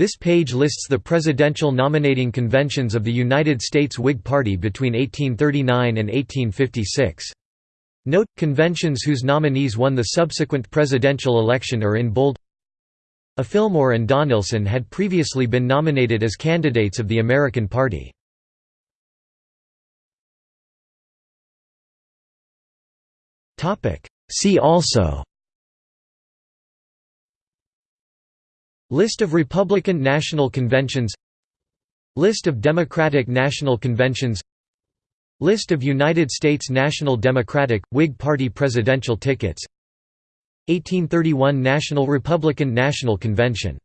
This page lists the presidential nominating conventions of the United States Whig Party between 1839 and 1856. Note, conventions whose nominees won the subsequent presidential election are in bold A. Fillmore and Donelson had previously been nominated as candidates of the American Party. See also List of Republican National Conventions List of Democratic National Conventions List of United States National Democratic, Whig Party presidential tickets. 1831 National Republican National Convention